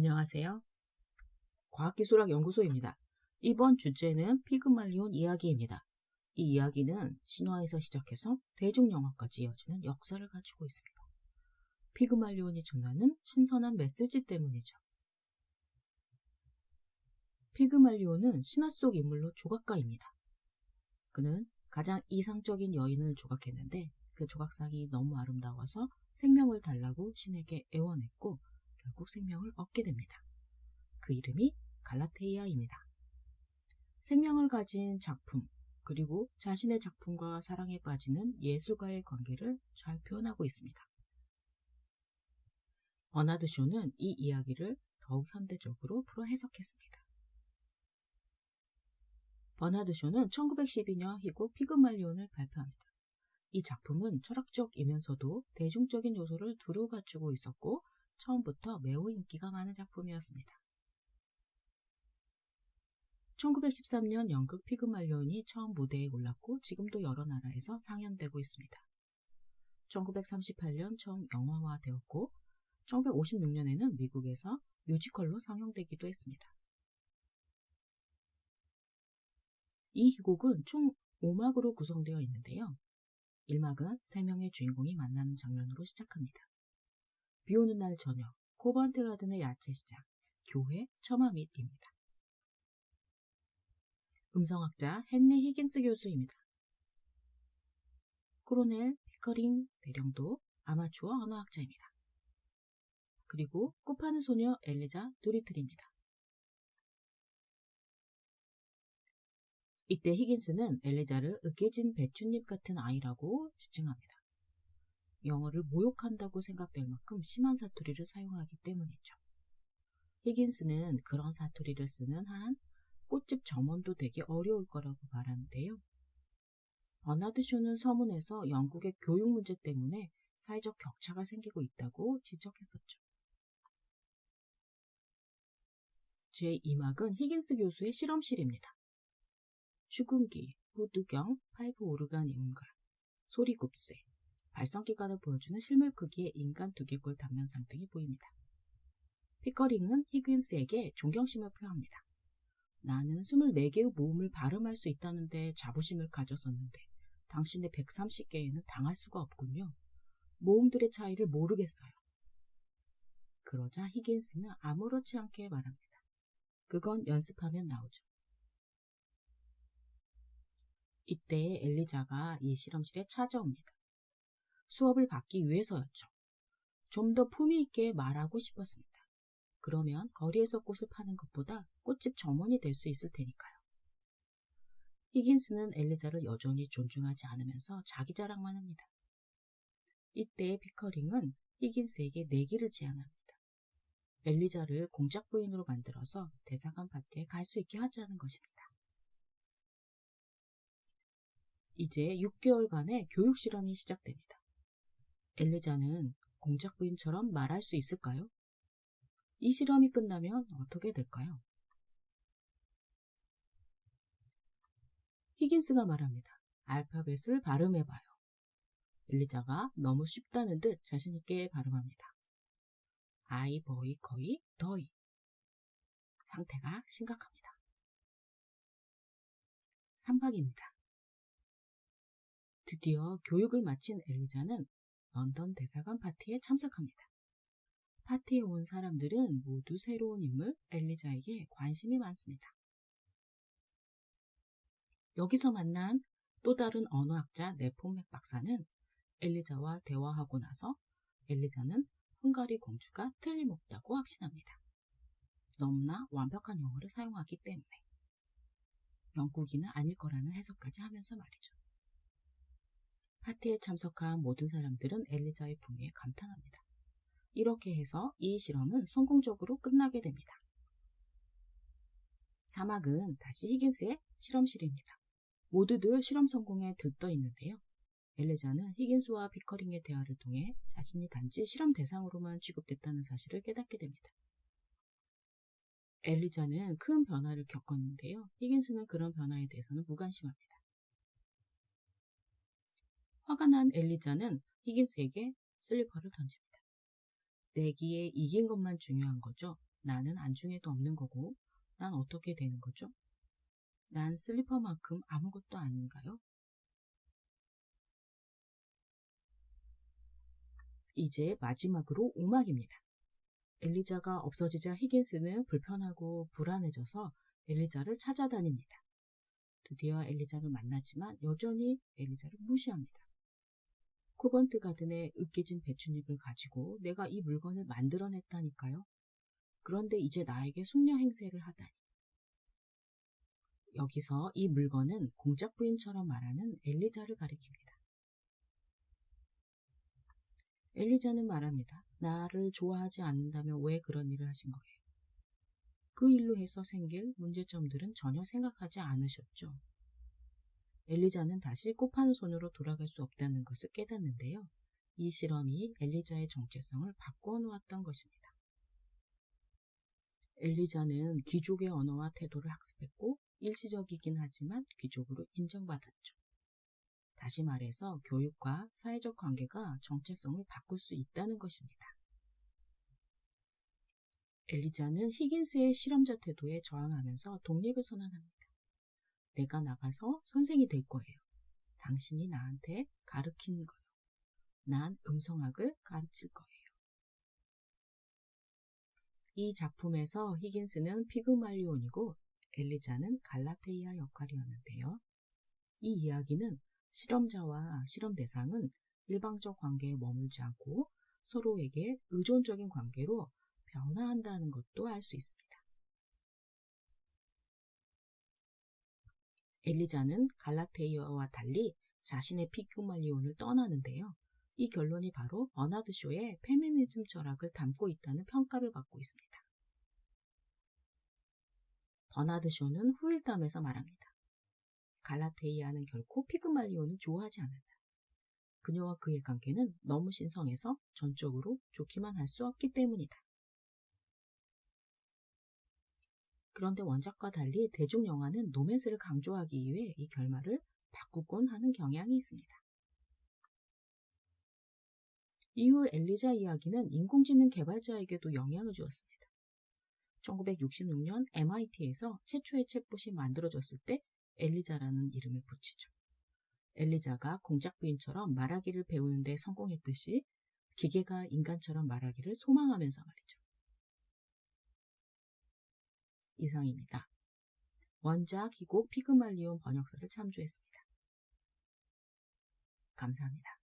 안녕하세요. 과학기술학 연구소입니다. 이번 주제는 피그말리온 이야기입니다. 이 이야기는 신화에서 시작해서 대중영화까지 이어지는 역사를 가지고 있습니다. 피그말리온이 전하는 신선한 메시지 때문이죠. 피그말리온은 신화 속 인물로 조각가입니다. 그는 가장 이상적인 여인을 조각했는데 그 조각상이 너무 아름다워서 생명을 달라고 신에게 애원했고 결국 생명을 얻게 됩니다. 그 이름이 갈라테이아입니다. 생명을 가진 작품, 그리고 자신의 작품과 사랑에 빠지는 예술가의 관계를 잘 표현하고 있습니다. 버나드 쇼는 이 이야기를 더욱 현대적으로 풀어 해석했습니다. 버나드 쇼는 1912년 희곡 피그말리온을 발표합니다. 이 작품은 철학적이면서도 대중적인 요소를 두루 갖추고 있었고 처음부터 매우 인기가 많은 작품이었습니다. 1913년 연극 피그말리온이 처음 무대에 올랐고 지금도 여러 나라에서 상연되고 있습니다. 1938년 처음 영화화되었고 1956년에는 미국에서 뮤지컬로 상영되기도 했습니다. 이 희곡은 총 5막으로 구성되어 있는데요. 1막은 3명의 주인공이 만나는 장면으로 시작합니다. 비 오는 날 저녁, 코번트 가든의 야채 시장, 교회, 처마 밑입니다. 음성학자 헨리 히긴스 교수입니다. Colonel 피커링 대령도 아마추어 언어학자입니다. 그리고 꽃파는 소녀 엘리자 도리틀입니다. 이때 히긴스는 엘리자를 으깨진 배춧잎 같은 아이라고 지칭합니다. 영어를 모욕한다고 생각될 만큼 심한 사투리를 사용하기 때문이죠. 히긴스는 그런 사투리를 쓰는 한 꽃집 점원도 되기 어려울 거라고 말하는데요. 버나드 쇼는 서문에서 영국의 교육 문제 때문에 사회적 격차가 생기고 있다고 지적했었죠. 제2막은 히긴스 교수의 실험실입니다. 축음기, 후두경, 파이프 오르간 이음과 소리굽새, 발성기관을 보여주는 실물 크기의 인간 두개골 단면상 등이 보입니다. 피커링은 히긴스에게 존경심을 표합니다. 나는 24개의 모음을 발음할 수 있다는데 자부심을 가졌었는데 당신의 130개에는 당할 수가 없군요. 모음들의 차이를 모르겠어요. 그러자 히긴스는 아무렇지 않게 말합니다. 그건 연습하면 나오죠. 이때 엘리자가 이 실험실에 찾아옵니다. 수업을 받기 위해서였죠. 좀 더 품위 있게 말하고 싶었습니다. 그러면 거리에서 꽃을 파는 것보다 꽃집 점원이 될 수 있을 테니까요. 히긴스는 엘리자를 여전히 존중하지 않으면서 자기 자랑만 합니다. 이때 피커링은 히긴스에게 내기를 제안합니다. 엘리자를 공작 부인으로 만들어서 대사관 파티에 갈 수 있게 하자는 것입니다. 이제 6개월간의 교육 실험이 시작됩니다. 엘리자는 공작 부인처럼 말할 수 있을까요? 이 실험이 끝나면 어떻게 될까요? 히긴스가 말합니다. 알파벳을 발음해봐요. 엘리자가 너무 쉽다는 듯 자신있게 발음합니다. 아이, 버이, 거이, 더이. 상태가 심각합니다. 3박입니다. 드디어 교육을 마친 엘리자는 런던 대사관 파티에 참석합니다. 파티에 온 사람들은 모두 새로운 인물 엘리자에게 관심이 많습니다. 여기서 만난 또 다른 언어학자 네포맥 박사는 엘리자와 대화하고 나서 엘리자는 헝가리 공주가 틀림없다고 확신합니다. 너무나 완벽한 영어를 사용하기 때문에 영국인은 아닐 거라는 해석까지 하면서 말이죠. 파티에 참석한 모든 사람들은 엘리자의 품위에 감탄합니다. 이렇게 해서 이 실험은 성공적으로 끝나게 됩니다. 사막은 다시 히긴스의 실험실입니다. 모두들 실험 성공에 들떠 있는데요. 엘레자는 히긴스와 피커링의 대화를 통해 자신이 단지 실험 대상으로만 취급됐다는 사실을 깨닫게 됩니다. 엘리자는 큰 변화를 겪었는데요. 히긴스는 그런 변화에 대해서는 무관심합니다. 화가 난 엘리자는 히긴스에게 슬리퍼를 던집니다. 내기에 이긴 것만 중요한 거죠. 나는 안중에도 없는 거고 난 어떻게 되는 거죠? 난 슬리퍼만큼 아무것도 아닌가요? 이제 마지막으로 오막입니다. 엘리자가 없어지자 히긴스는 불편하고 불안해져서 엘리자를 찾아다닙니다. 드디어 엘리자를 만나지만 여전히 엘리자를 무시합니다. 코번트 가든의 으깨진 배춧잎을 가지고 내가 이 물건을 만들어냈다니까요. 그런데 이제 나에게 숙녀 행세를 하다니. 여기서 이 물건은 공작 부인처럼 말하는 엘리자를 가리킵니다. 엘리자는 말합니다. 나를 좋아하지 않는다면 왜 그런 일을 하신 거예요? 그 일로 해서 생길 문제점들은 전혀 생각하지 않으셨죠. 엘리자는 다시 소녀로 돌아갈 수 없다는 것을 깨닫는데요. 이 실험이 엘리자의 정체성을 바꿔 놓았던 것입니다. 엘리자는 귀족의 언어와 태도를 학습했고 일시적이긴 하지만 귀족으로 인정받았죠. 다시 말해서 교육과 사회적 관계가 정체성을 바꿀 수 있다는 것입니다. 엘리자는 히긴스의 실험자 태도에 저항하면서 독립을 선언합니다. 내가 나가서 선생이 될 거예요. 당신이 나한테 가르친 거요. 난 음성학을 가르칠 거예요. 이 작품에서 히긴스는 피그말리온이고 엘리자는 갈라테이아 역할이었는데요. 이 이야기는 실험자와 실험 대상은 일방적 관계에 머물지 않고 서로에게 의존적인 관계로 변화한다는 것도 알 수 있습니다. 엘리자는 갈라테이아와 달리 자신의 피그말리온을 떠나는데요. 이 결론이 바로 버나드 쇼의 페미니즘 철학을 담고 있다는 평가를 받고 있습니다. 버나드 쇼는 후일담에서 말합니다. 갈라테이아는 결코 피그말리온을 좋아하지 않는다. 그녀와 그의 관계는 너무 신성해서 전적으로 좋기만 할 수 없기 때문이다. 그런데 원작과 달리 대중 영화는 노맨스를 강조하기 위해 이 결말을 바꾸곤 하는 경향이 있습니다. 이후 엘리자 이야기는 인공지능 개발자에게도 영향을 주었습니다. 1966년 MIT에서 최초의 챗봇이 만들어졌을 때 엘리자라는 이름을 붙이죠. 엘리자가 공작 부인처럼 말하기를 배우는데 성공했듯이 기계가 인간처럼 말하기를 소망하면서 말이죠. 이상입니다. 원작 희곡 피그말리온 번역서를 참조했습니다. 감사합니다.